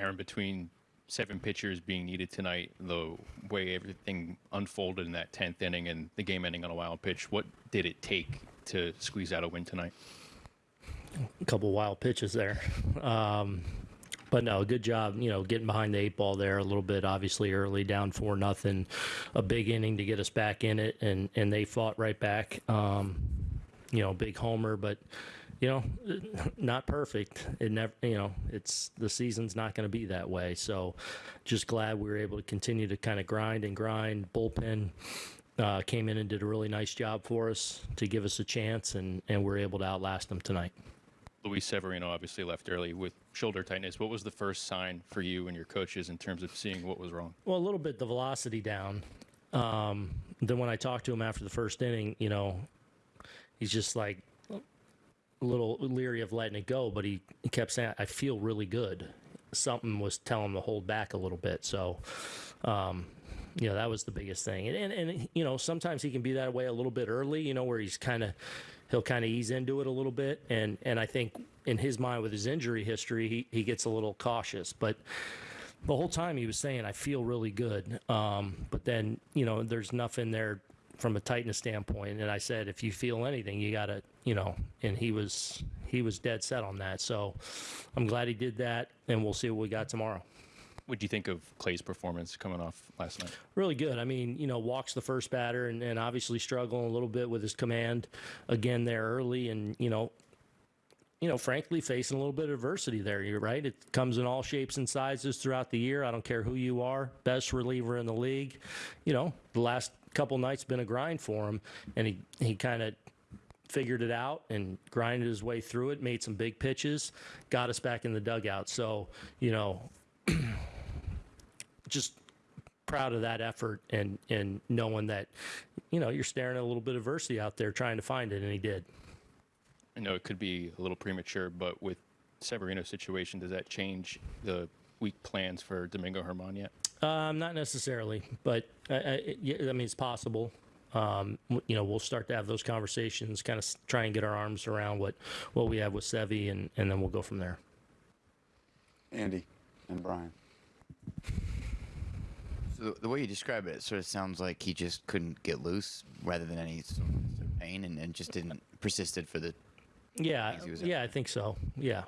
Aaron, between seven pitchers being needed tonight, the way everything unfolded in that 10th inning and the game ending on a wild pitch, what did it take to squeeze out a win tonight? a couple wild pitches there. Um, but no, good job. You know, getting behind the eight ball there a little bit. Obviously, early down four nothing, a big inning to get us back in it, and and they fought right back. Um, you know, big homer, but you know, not perfect. It never, you know, it's the season's not going to be that way. So, just glad we were able to continue to kind of grind and grind. Bullpen uh, came in and did a really nice job for us to give us a chance, and and we're able to outlast them tonight. Luis Severino obviously left early with shoulder tightness. What was the first sign for you and your coaches in terms of seeing what was wrong? Well, a little bit the velocity down. Um, then when I talked to him after the first inning, you know, he's just like a little leery of letting it go, but he, he kept saying, I feel really good. Something was telling him to hold back a little bit. So, um, you know, that was the biggest thing. And, and, and, you know, sometimes he can be that way a little bit early, you know, where he's kind of, he'll kind of ease into it a little bit. And, and I think in his mind with his injury history, he, he gets a little cautious, but the whole time he was saying, I feel really good. Um, but then, you know, there's nothing there from a tightness standpoint. And I said, if you feel anything, you got to, you know, and he was, he was dead set on that. So I'm glad he did that and we'll see what we got tomorrow. What do you think of Clay's performance coming off last night? Really good. I mean, you know, walks the first batter and, and obviously struggling a little bit with his command again there early. And, you know, you know, frankly, facing a little bit of adversity there. You're right. It comes in all shapes and sizes throughout the year. I don't care who you are. Best reliever in the league. You know, the last couple nights been a grind for him, and he he kind of figured it out and grinded his way through it. Made some big pitches, got us back in the dugout. So you know, just proud of that effort and and knowing that you know you're staring at a little bit of adversity out there trying to find it, and he did. I know it could be a little premature, but with Severino's situation, does that change the week plans for Domingo Germán yet? Um, not necessarily, but I, I, I mean it's possible. Um, you know, we'll start to have those conversations, kind of try and get our arms around what what we have with Sevi, and and then we'll go from there. Andy and Brian. So the, the way you describe it, it sort of sounds like he just couldn't get loose rather than any sort of pain and, and just didn't persisted for the Yeah, Easy was yeah, I think so. Yeah,